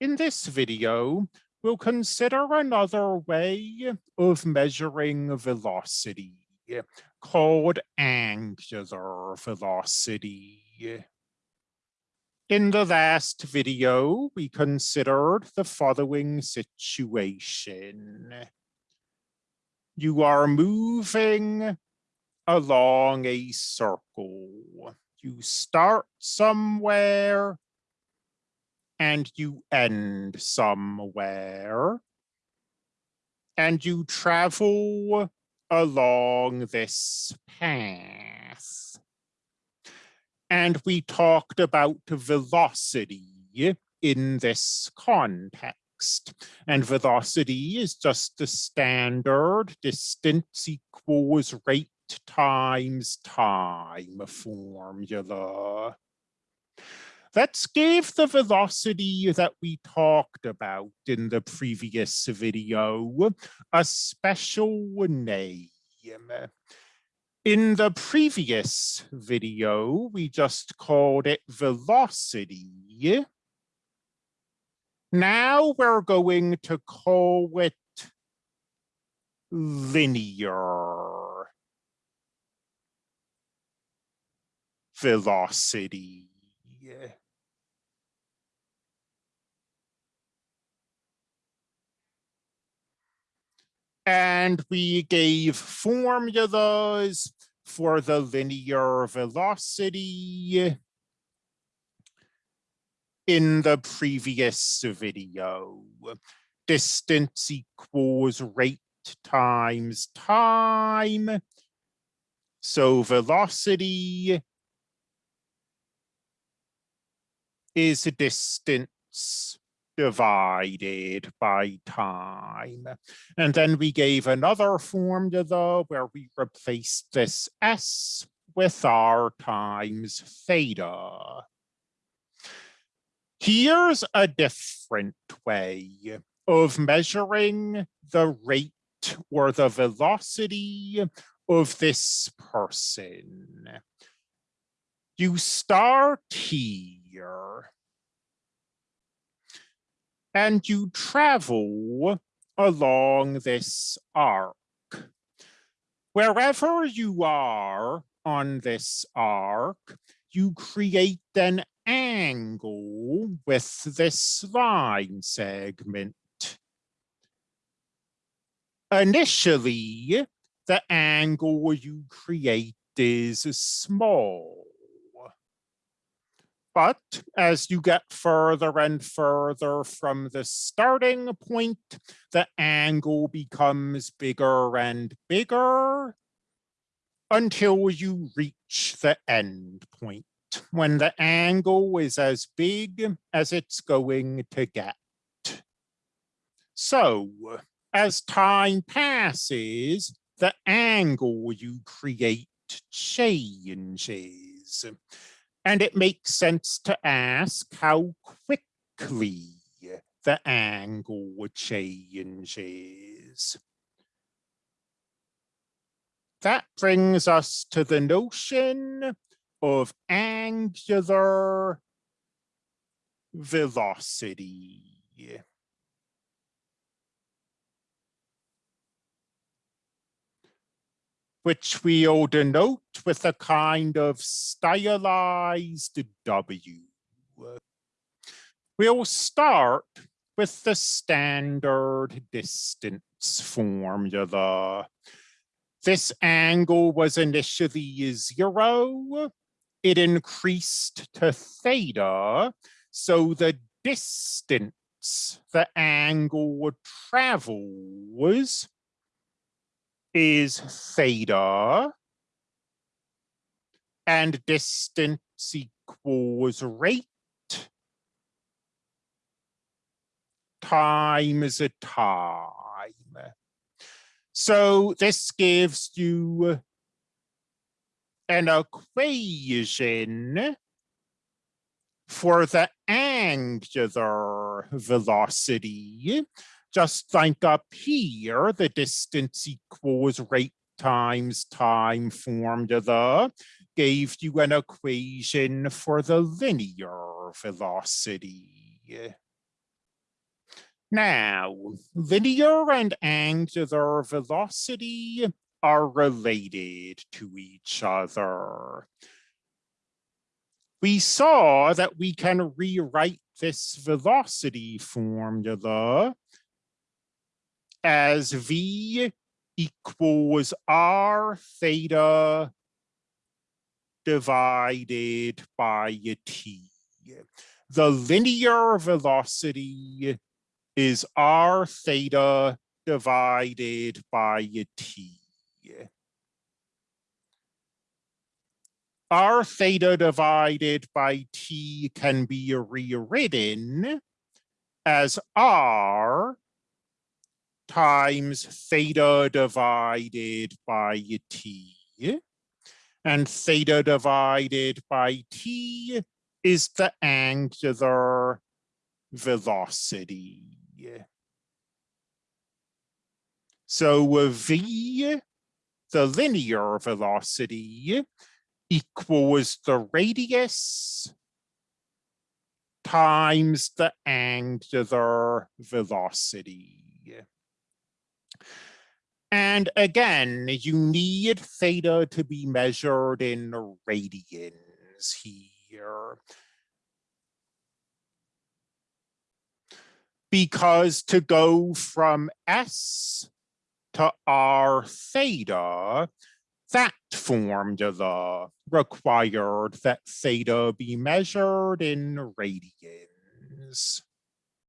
In this video, we'll consider another way of measuring velocity called angular velocity. In the last video, we considered the following situation. You are moving along a circle. You start somewhere and you end somewhere and you travel along this path. And we talked about velocity in this context. And velocity is just the standard distance equals rate times time formula. Let's give the velocity that we talked about in the previous video a special name. In the previous video, we just called it velocity. Now we're going to call it linear velocity. And we gave formulas for the linear velocity in the previous video. Distance equals rate times time. So velocity is distance divided by time. And then we gave another formula where we replaced this S with R times theta. Here's a different way of measuring the rate or the velocity of this person. You start here and you travel along this arc. Wherever you are on this arc, you create an angle with this line segment. Initially, the angle you create is small. But as you get further and further from the starting point, the angle becomes bigger and bigger until you reach the end point when the angle is as big as it's going to get. So as time passes, the angle you create changes. And it makes sense to ask how quickly the angle changes. That brings us to the notion of angular velocity. Which we'll denote with a kind of stylized W. We'll start with the standard distance formula. This angle was initially zero. It increased to theta, so the distance the angle would travel was is theta and distance equals rate times a time. So this gives you an equation for the angular velocity just like up here, the distance equals rate times time formula gave you an equation for the linear velocity. Now, linear and angular velocity are related to each other. We saw that we can rewrite this velocity formula as v equals r theta divided by t. The linear velocity is r theta divided by t. r theta divided by t can be rewritten as r times theta divided by t. And theta divided by t is the angular velocity. So v, the linear velocity, equals the radius times the angular velocity. And again, you need theta to be measured in radians here. Because to go from S to R theta, that formula required that theta be measured in radians.